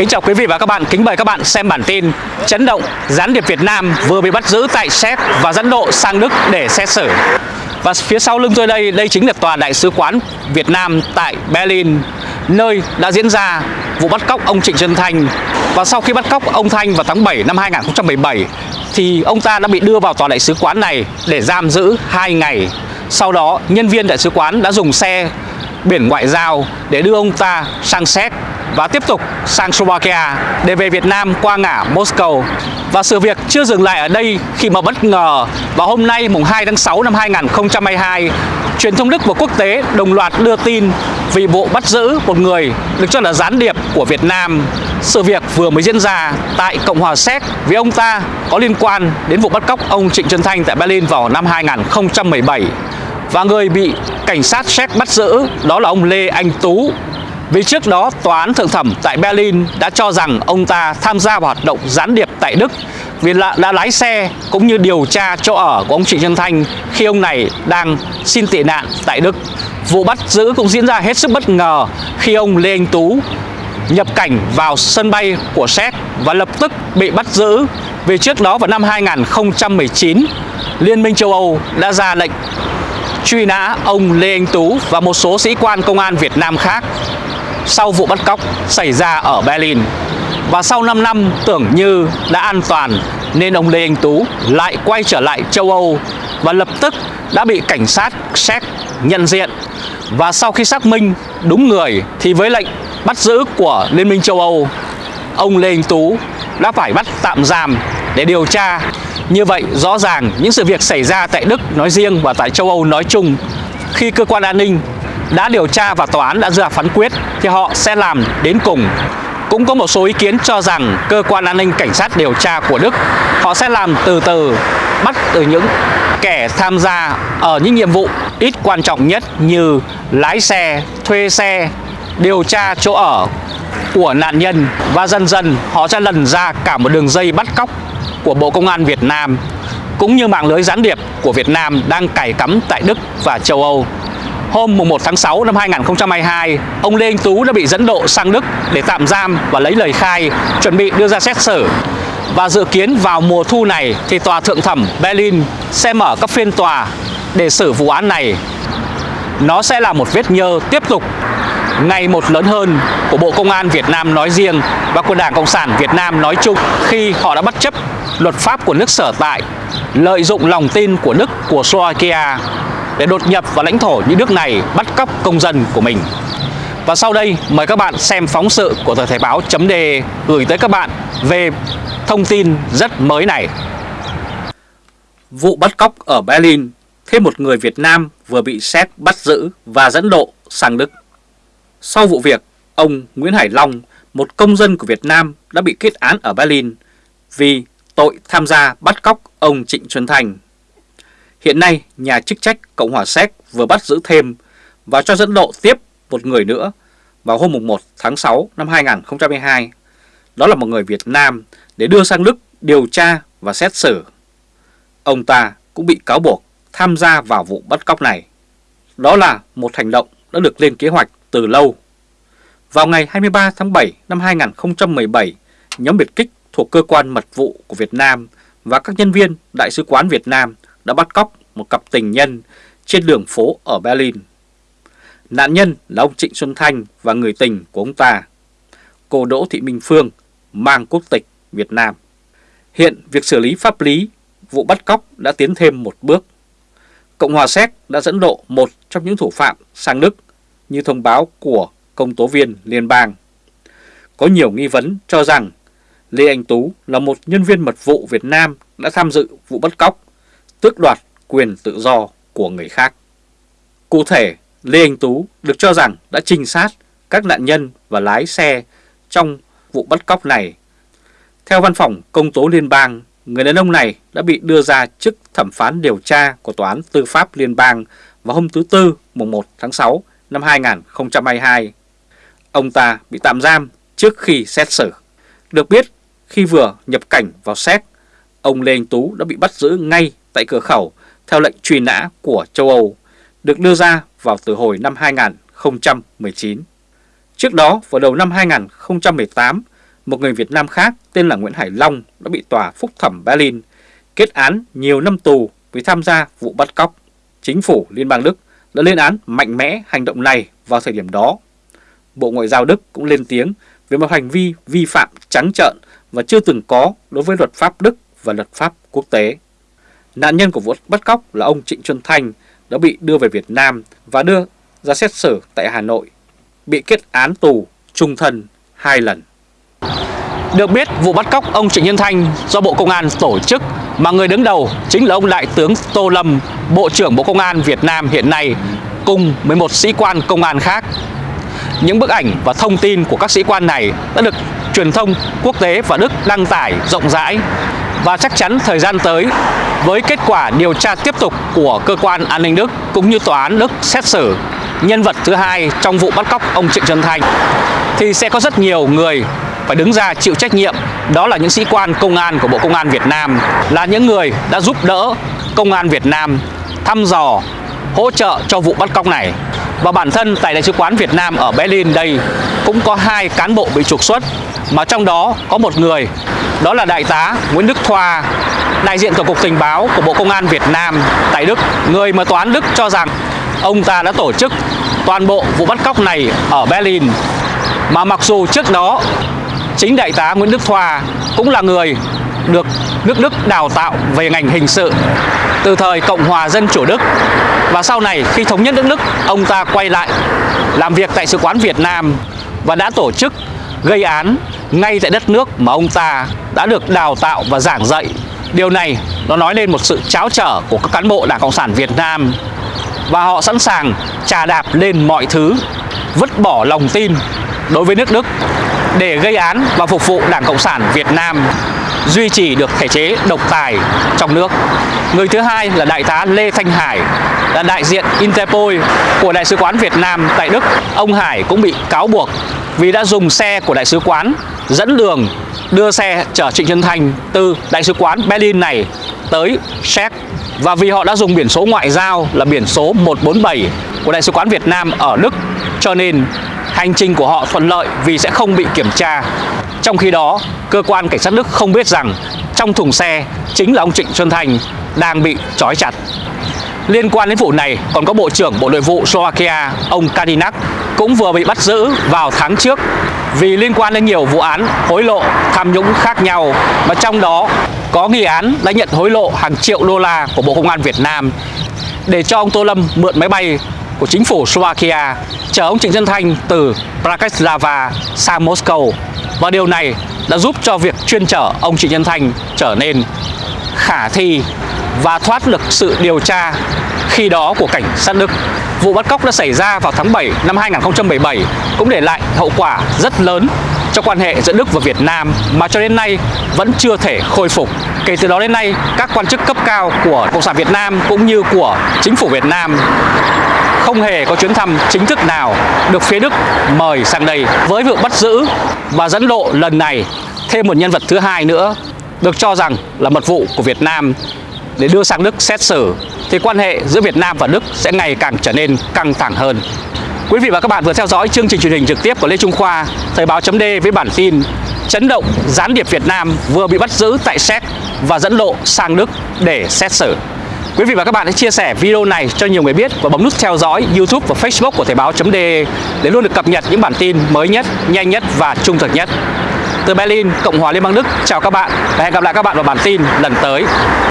Kính chào quý vị và các bạn, kính mời các bạn xem bản tin Chấn động, gián điệp Việt Nam vừa bị bắt giữ tại Séc và dẫn độ sang Đức để xét xử. Và phía sau lưng tôi đây, đây chính là tòa đại sứ quán Việt Nam tại Berlin Nơi đã diễn ra vụ bắt cóc ông Trịnh Xuân Thanh. Và sau khi bắt cóc ông Thanh vào tháng 7 năm 2017 Thì ông ta đã bị đưa vào tòa đại sứ quán này để giam giữ 2 ngày. Sau đó nhân viên đại sứ quán đã dùng xe biển ngoại giao để đưa ông ta sang Séc và tiếp tục sang Slovakia để về Việt Nam qua ngã Moscow. Và sự việc chưa dừng lại ở đây khi mà bất ngờ vào hôm nay mùng 2 tháng 6 năm 2022, truyền thông Đức và quốc tế đồng loạt đưa tin vì vụ bắt giữ một người được cho là gián điệp của Việt Nam. Sự việc vừa mới diễn ra tại Cộng hòa Séc vì ông ta có liên quan đến vụ bắt cóc ông Trịnh Xuân Thanh tại Berlin vào năm 2017. Và người bị cảnh sát Séc bắt giữ đó là ông Lê Anh Tú vì trước đó tòa án thượng thẩm tại Berlin đã cho rằng ông ta tham gia vào hoạt động gián điệp tại Đức vì đã, đã lái xe cũng như điều tra chỗ ở của ông Trịnh Xuân Thanh khi ông này đang xin tị nạn tại Đức. Vụ bắt giữ cũng diễn ra hết sức bất ngờ khi ông Lê Anh Tú nhập cảnh vào sân bay của Séc và lập tức bị bắt giữ vì trước đó vào năm 2019 Liên minh châu Âu đã ra lệnh truy nã ông Lê Anh Tú và một số sĩ quan công an Việt Nam khác sau vụ bắt cóc xảy ra ở Berlin. Và sau 5 năm tưởng như đã an toàn nên ông Lê Anh Tú lại quay trở lại châu Âu và lập tức đã bị cảnh sát Séc nhận diện. Và sau khi xác minh đúng người thì với lệnh bắt giữ của Liên minh châu Âu, ông Lê Anh Tú đã phải bắt tạm giam để điều tra. Như vậy rõ ràng những sự việc xảy ra tại Đức nói riêng và tại châu Âu nói chung khi cơ quan an ninh đã điều tra và tòa án đã ra phán quyết thì họ sẽ làm đến cùng. Cũng có một số ý kiến cho rằng cơ quan an ninh cảnh sát điều tra của Đức họ sẽ làm từ từ bắt từ những kẻ tham gia ở những nhiệm vụ ít quan trọng nhất như lái xe, thuê xe, điều tra chỗ ở của nạn nhân và dần dần họ sẽ lần ra cả một đường dây bắt cóc của Bộ Công an Việt Nam cũng như mạng lưới gián điệp của Việt Nam đang cài cắm tại Đức và châu Âu. Hôm 1 tháng 6 năm 2022, ông Lê Anh Tú đã bị dẫn độ sang Đức để tạm giam và lấy lời khai, chuẩn bị đưa ra xét xử. Và dự kiến vào mùa thu này thì Tòa Thượng thẩm Berlin sẽ mở các phiên tòa để xử vụ án này. Nó sẽ là một vết nhơ tiếp tục ngày một lớn hơn của Bộ Công an Việt Nam nói riêng và của Đảng Cộng sản Việt Nam nói chung khi họ đã bất chấp luật pháp của nước sở tại, lợi dụng lòng tin của Đức của Slovakia để đột nhập vào lãnh thổ những nước này bắt cóc công dân của mình. Và sau đây mời các bạn xem phóng sự của tờ Thể báo chấm đề gửi tới các bạn về thông tin rất mới này. Vụ bắt cóc ở Berlin, thêm một người Việt Nam vừa bị xét bắt giữ và dẫn độ sang Đức. Sau vụ việc, ông Nguyễn Hải Long, một công dân của Việt Nam đã bị kết án ở Berlin vì tội tham gia bắt cóc ông Trịnh Xuân Thành Hiện nay, nhà chức trách Cộng hòa Séc vừa bắt giữ thêm và cho dẫn độ tiếp một người nữa vào hôm 1 tháng 6 năm 2022. Đó là một người Việt Nam để đưa sang Đức điều tra và xét xử. Ông ta cũng bị cáo buộc tham gia vào vụ bắt cóc này. Đó là một hành động đã được lên kế hoạch từ lâu. Vào ngày 23 tháng 7 năm 2017, nhóm biệt kích thuộc cơ quan mật vụ của Việt Nam và các nhân viên Đại sứ quán Việt Nam đã bắt cóc một cặp tình nhân trên đường phố ở Berlin. Nạn nhân là ông Trịnh Xuân Thanh và người tình của ông ta, cô Đỗ Thị Minh Phương, mang quốc tịch Việt Nam. Hiện việc xử lý pháp lý vụ bắt cóc đã tiến thêm một bước. Cộng hòa Séc đã dẫn độ một trong những thủ phạm sang Đức như thông báo của công tố viên liên bang. Có nhiều nghi vấn cho rằng Lê Anh Tú là một nhân viên mật vụ Việt Nam đã tham dự vụ bắt cóc tước đoạt quyền tự do của người khác. Cụ thể, Lê Anh Tú được cho rằng đã trinh sát các nạn nhân và lái xe trong vụ bắt cóc này. Theo văn phòng công tố liên bang, người đàn ông này đã bị đưa ra chức thẩm phán điều tra của Tòa án Tư pháp Liên bang vào hôm thứ Tư mùng 1 tháng 6 năm 2022. Ông ta bị tạm giam trước khi xét xử. Được biết, khi vừa nhập cảnh vào Séc, ông Lê Anh Tú đã bị bắt giữ ngay tại cửa khẩu theo lệnh truy nã của châu Âu được đưa ra vào từ hồi năm 2019. Trước đó, vào đầu năm 2018, một người Việt Nam khác tên là Nguyễn Hải Long đã bị tòa phúc thẩm Berlin kết án nhiều năm tù vì tham gia vụ bắt cóc. Chính phủ Liên bang Đức đã lên án mạnh mẽ hành động này vào thời điểm đó. Bộ Ngoại giao Đức cũng lên tiếng về một hành vi vi phạm trắng trợn và chưa từng có đối với luật pháp Đức và luật pháp quốc tế. Nạn nhân của vụ bắt cóc là ông Trịnh Xuân Thanh đã bị đưa về Việt Nam và đưa ra xét xử tại Hà Nội, bị kết án tù trung thân hai lần. Được biết vụ bắt cóc ông Trịnh Nhân Thanh do Bộ Công an tổ chức mà người đứng đầu chính là ông Đại tướng Tô Lâm, Bộ trưởng Bộ Công an Việt Nam hiện nay cùng với một sĩ quan công an khác. Những bức ảnh và thông tin của các sĩ quan này đã được truyền thông quốc tế và Đức đăng tải rộng rãi và chắc chắn thời gian tới, với kết quả điều tra tiếp tục của cơ quan an ninh Đức cũng như tòa án Đức xét xử nhân vật thứ hai trong vụ bắt cóc ông Trịnh Xuân Thanh, thì sẽ có rất nhiều người phải đứng ra chịu trách nhiệm. Đó là những sĩ quan công an của Bộ Công an Việt Nam, là những người đã giúp đỡ công an Việt Nam thăm dò, hỗ trợ cho vụ bắt cóc này. Và bản thân tại Đại sứ quán Việt Nam ở Berlin đây cũng có hai cán bộ bị trục xuất, mà trong đó có một người đó là Đại tá Nguyễn Đức Thoa, đại diện Tổng cục Tình báo của Bộ Công an Việt Nam tại Đức. Người mà tòa án Đức cho rằng ông ta đã tổ chức toàn bộ vụ bắt cóc này ở Berlin. Mà mặc dù trước đó, chính đại tá Nguyễn Đức Thoa cũng là người được nước Đức đào tạo về ngành hình sự từ thời Cộng hòa Dân chủ Đức. Và sau này, khi thống nhất nước Đức, ông ta quay lại làm việc tại Sứ quán Việt Nam và đã tổ chức gây án ngay tại đất nước mà ông ta đã được đào tạo và giảng dạy Điều này nó nói lên một sự cháo trở của các cán bộ Đảng Cộng sản Việt Nam và họ sẵn sàng trà đạp lên mọi thứ, vứt bỏ lòng tin đối với nước Đức để gây án và phục vụ Đảng Cộng sản Việt Nam duy trì được thể chế độc tài trong nước. Người thứ hai là Đại tá Lê Thanh Hải, là đại diện Interpol của Đại sứ quán Việt Nam tại Đức. Ông Hải cũng bị cáo buộc vì đã dùng xe của Đại sứ quán dẫn đường đưa xe chở Trịnh Xuân Thanh từ Đại sứ quán Berlin này tới Séc và vì họ đã dùng biển số ngoại giao là biển số 147 của Đại sứ quán Việt Nam ở Đức cho nên hành trình của họ thuận lợi vì sẽ không bị kiểm tra. Trong khi đó, cơ quan cảnh sát Đức không biết rằng trong thùng xe chính là ông Trịnh Xuân Thành đang bị trói chặt. Liên quan đến vụ này còn có Bộ trưởng Bộ Nội vụ Slovakia ông Kadinak cũng vừa bị bắt giữ vào tháng trước vì liên quan đến nhiều vụ án hối lộ tham nhũng khác nhau. Và trong đó, có nghi án đã nhận hối lộ hàng triệu đô la của Bộ Công an Việt Nam để cho ông Tô Lâm mượn máy bay của chính phủ Slovakia chở ông Trịnh Xuân Thanh từ Bratislava sang Moscow. Và điều này đã giúp cho việc chuyên chở ông Trịnh Xuân Thanh trở nên khả thi và thoát được sự điều tra khi đó của cảnh sát Đức. Vụ bắt cóc đã xảy ra vào tháng 7 năm 2017 cũng để lại hậu quả rất lớn cho quan hệ giữa Đức và Việt Nam mà cho đến nay vẫn chưa thể khôi phục. Kể từ đó đến nay, các quan chức cấp cao của Cộng sản Việt Nam cũng như của chính phủ Việt Nam không hề có chuyến thăm chính thức nào được phía Đức mời sang đây. Với vụ bắt giữ và dẫn độ lần này, thêm một nhân vật thứ hai nữa được cho rằng là mật vụ của Việt Nam để đưa sang Đức xét xử thì quan hệ giữa Việt Nam và Đức sẽ ngày càng trở nên căng thẳng hơn. Quý vị và các bạn vừa theo dõi chương trình truyền hình trực tiếp của Lê Trung Khoa, Thời báo chấm với bản tin Chấn động gián điệp Việt Nam vừa bị bắt giữ tại Séc và dẫn lộ sang Đức để xét xử. Quý vị và các bạn hãy chia sẻ video này cho nhiều người biết và bấm nút theo dõi YouTube và Facebook của Thời báo.de để luôn được cập nhật những bản tin mới nhất, nhanh nhất và trung thực nhất. Từ Berlin, Cộng hòa Liên bang Đức, chào các bạn và hẹn gặp lại các bạn vào bản tin lần tới.